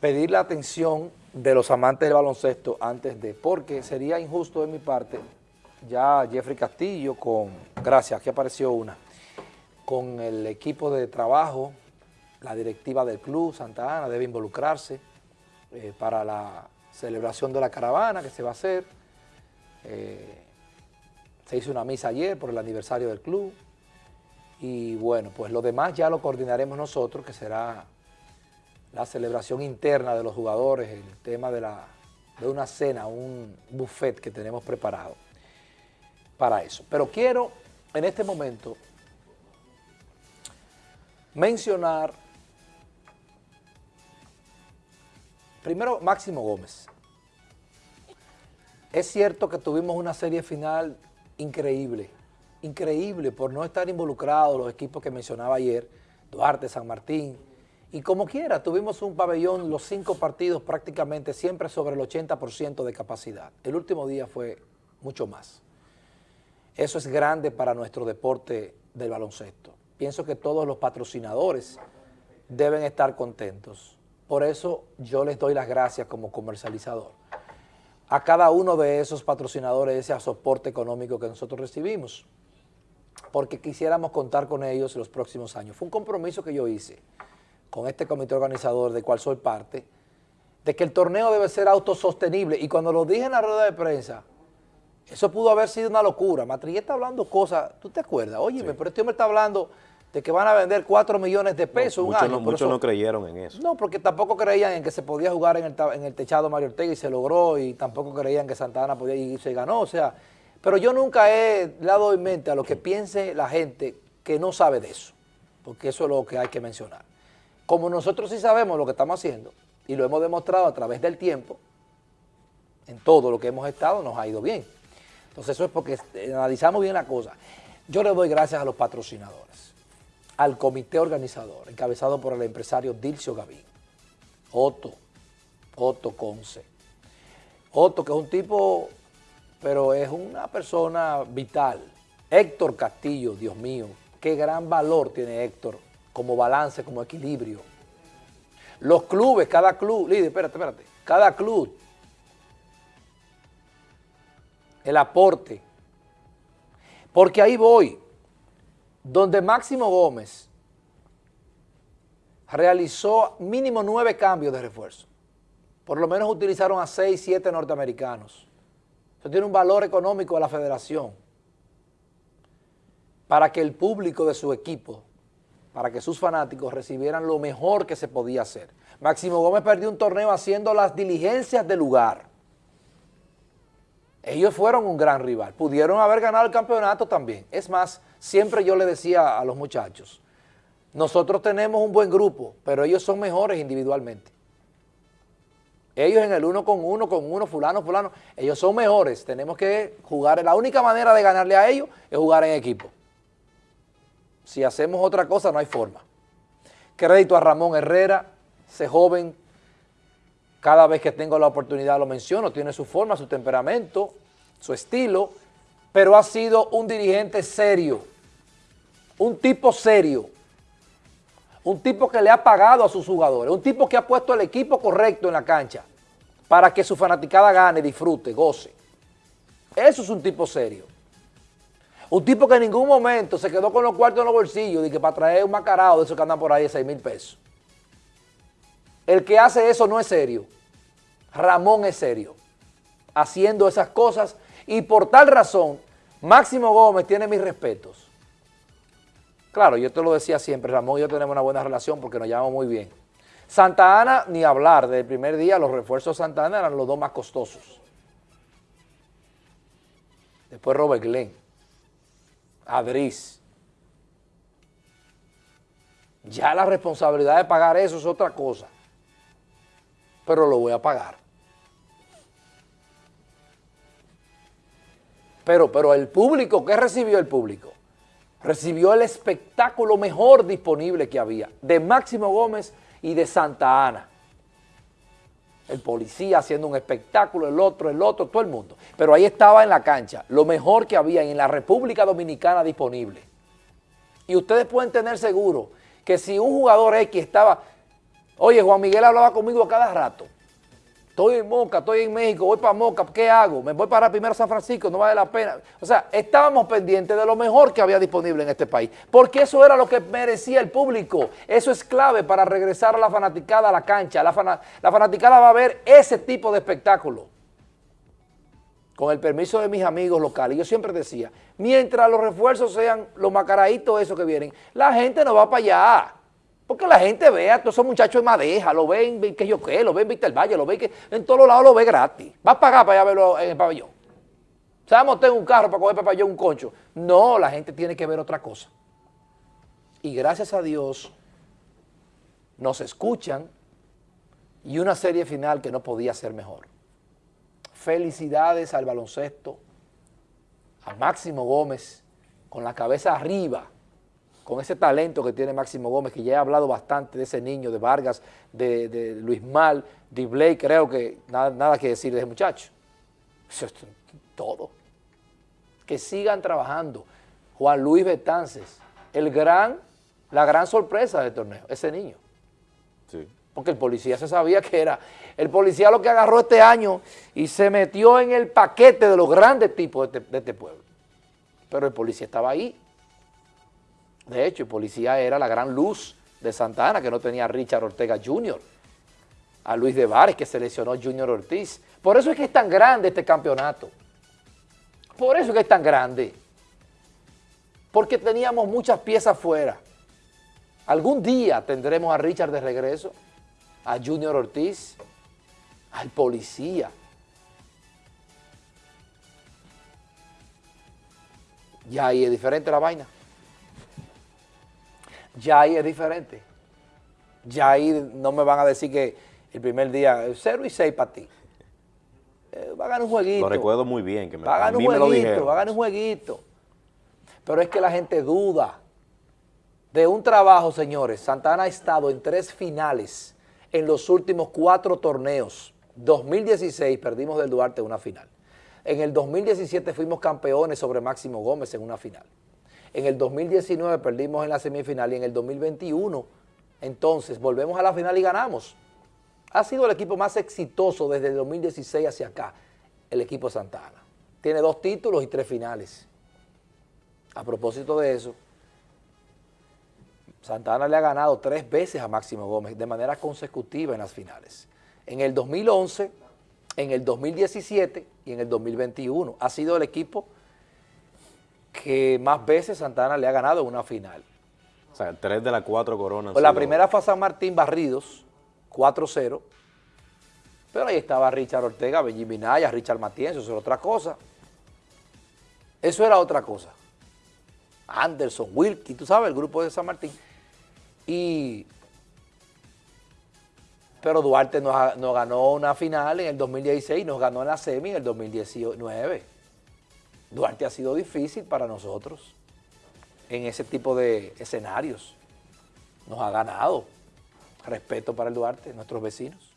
pedir la atención de los amantes del baloncesto antes de, porque sería injusto de mi parte, ya Jeffrey Castillo con, gracias, aquí apareció una, con el equipo de trabajo, la directiva del club Santa Ana debe involucrarse eh, para la celebración de la caravana que se va a hacer, eh, se hizo una misa ayer por el aniversario del club, y bueno, pues lo demás ya lo coordinaremos nosotros, que será la celebración interna de los jugadores, el tema de, la, de una cena, un buffet que tenemos preparado para eso. Pero quiero en este momento mencionar primero Máximo Gómez. Es cierto que tuvimos una serie final increíble, increíble por no estar involucrados los equipos que mencionaba ayer, Duarte, San Martín, y como quiera, tuvimos un pabellón, los cinco partidos prácticamente siempre sobre el 80% de capacidad. El último día fue mucho más. Eso es grande para nuestro deporte del baloncesto. Pienso que todos los patrocinadores deben estar contentos. Por eso yo les doy las gracias como comercializador. A cada uno de esos patrocinadores ese soporte económico que nosotros recibimos, porque quisiéramos contar con ellos en los próximos años. Fue un compromiso que yo hice con este comité organizador del cual soy parte, de que el torneo debe ser autosostenible. Y cuando lo dije en la rueda de prensa, eso pudo haber sido una locura. Matrillé está hablando cosas, ¿tú te acuerdas? Oye, pero este hombre está hablando de que van a vender 4 millones de pesos un año. muchos no creyeron en eso. No, porque tampoco creían en que se podía jugar en el, en el techado Mario Ortega y se logró, y tampoco creían que Santana podía y se ganó, o sea, pero yo nunca he dado en mente a lo que piense la gente que no sabe de eso, porque eso es lo que hay que mencionar. Como nosotros sí sabemos lo que estamos haciendo y lo hemos demostrado a través del tiempo, en todo lo que hemos estado nos ha ido bien. Entonces eso es porque analizamos bien la cosa. Yo le doy gracias a los patrocinadores, al comité organizador, encabezado por el empresario Dilcio Gavín, Otto, Otto Conce. Otto, que es un tipo, pero es una persona vital. Héctor Castillo, Dios mío, qué gran valor tiene Héctor como balance, como equilibrio. Los clubes, cada club, líder, espérate, espérate, cada club, el aporte, porque ahí voy, donde Máximo Gómez realizó mínimo nueve cambios de refuerzo, por lo menos utilizaron a seis, siete norteamericanos. Eso tiene un valor económico de la federación. Para que el público de su equipo para que sus fanáticos recibieran lo mejor que se podía hacer. Máximo Gómez perdió un torneo haciendo las diligencias del lugar. Ellos fueron un gran rival, pudieron haber ganado el campeonato también. Es más, siempre yo le decía a los muchachos, nosotros tenemos un buen grupo, pero ellos son mejores individualmente. Ellos en el uno con uno, con uno, fulano, fulano, ellos son mejores. Tenemos que jugar, la única manera de ganarle a ellos es jugar en equipo. Si hacemos otra cosa, no hay forma. Crédito a Ramón Herrera, ese joven, cada vez que tengo la oportunidad lo menciono, tiene su forma, su temperamento, su estilo, pero ha sido un dirigente serio, un tipo serio, un tipo que le ha pagado a sus jugadores, un tipo que ha puesto el equipo correcto en la cancha para que su fanaticada gane, disfrute, goce. Eso es un tipo serio. Un tipo que en ningún momento se quedó con los cuartos en los bolsillos y que para traer un macarado de esos que andan por ahí de 6 mil pesos. El que hace eso no es serio. Ramón es serio. Haciendo esas cosas y por tal razón, Máximo Gómez tiene mis respetos. Claro, yo te lo decía siempre, Ramón y yo tenemos una buena relación porque nos llevamos muy bien. Santa Ana, ni hablar, desde el primer día los refuerzos de Santa Ana eran los dos más costosos. Después Robert Glenn. Adris. Ya la responsabilidad de pagar eso es otra cosa, pero lo voy a pagar. Pero, pero el público, ¿qué recibió el público? Recibió el espectáculo mejor disponible que había, de Máximo Gómez y de Santa Ana el policía haciendo un espectáculo, el otro, el otro, todo el mundo. Pero ahí estaba en la cancha, lo mejor que había en la República Dominicana disponible. Y ustedes pueden tener seguro que si un jugador X estaba, Oye, Juan Miguel hablaba conmigo a cada rato. Estoy en Moca, estoy en México, voy para Moca, ¿qué hago? Me voy para primero San Francisco, no vale la pena. O sea, estábamos pendientes de lo mejor que había disponible en este país, porque eso era lo que merecía el público. Eso es clave para regresar a la fanaticada a la cancha. La, fanaticada va a ver ese tipo de espectáculo. Con el permiso de mis amigos locales, yo siempre decía, mientras los refuerzos sean los macaraditos esos que vienen, la gente no va para allá. Porque la gente vea a todos esos muchachos de Madeja, lo ven, que yo qué, lo ven en el Valle, lo ven que en todos lados lo ve gratis. Va a pagar para allá verlo en el pabellón. Se va a montar un carro para coger para pabellón un concho. No, la gente tiene que ver otra cosa. Y gracias a Dios nos escuchan y una serie final que no podía ser mejor. Felicidades al baloncesto, a Máximo Gómez, con la cabeza arriba, con ese talento que tiene Máximo Gómez, que ya he hablado bastante de ese niño, de Vargas, de, Luis Mal, de Blake, creo que nada, nada que decir de ese muchacho. Eso es todo. Que sigan trabajando. Juan Luis Betances, el gran, la gran sorpresa del torneo, ese niño. Sí. Porque el policía se sabía que era, el policía lo que agarró este año y se metió en el paquete de los grandes tipos de este, de este pueblo. Pero el policía estaba ahí de hecho, el policía era la gran luz de Santana, que no tenía a Richard Ortega Jr., a Luis de Vares, que seleccionó Junior Ortiz. Por eso es que es tan grande este campeonato. Por eso es que es tan grande. Porque teníamos muchas piezas fuera. Algún día tendremos a Richard de regreso, a Junior Ortiz, al policía. Ya ahí es diferente la vaina ya ahí es diferente. Ya ahí no me van a decir que el primer día 0 y 6 para ti. Eh, va a ganar un jueguito. Lo recuerdo muy bien. Que me, va a ganar un jueguito, va a ganar un jueguito. Pero es que la gente duda de un trabajo, señores. Santana ha estado en tres finales en los últimos cuatro torneos. 2016 perdimos del Duarte una final. En el 2017 fuimos campeones sobre Máximo Gómez en una final. En el 2019 perdimos en la semifinal y en el 2021 entonces volvemos a la final y ganamos. Ha sido el equipo más exitoso desde el 2016 hacia acá, el equipo Santana. Tiene dos títulos y tres finales. A propósito de eso, Santana le ha ganado tres veces a Máximo Gómez de manera consecutiva en las finales. En el 2011, en el 2017 y en el 2021. Ha sido el equipo que más veces Santana le ha ganado una final. O sea, tres de las cuatro coronas. Pues la primera fue a San Martín Barridos, 4-0. Pero ahí estaba Richard Ortega, Benji Minaya, Richard Matienzo, eso era otra cosa. Eso era otra cosa. Anderson, Wilkie, tú sabes, el grupo de San Martín. Y... Pero Duarte nos, nos ganó una final en el 2016 y nos ganó en la semi en el 2019. Duarte ha sido difícil para nosotros en ese tipo de escenarios. Nos ha ganado. Respeto para el Duarte, nuestros vecinos.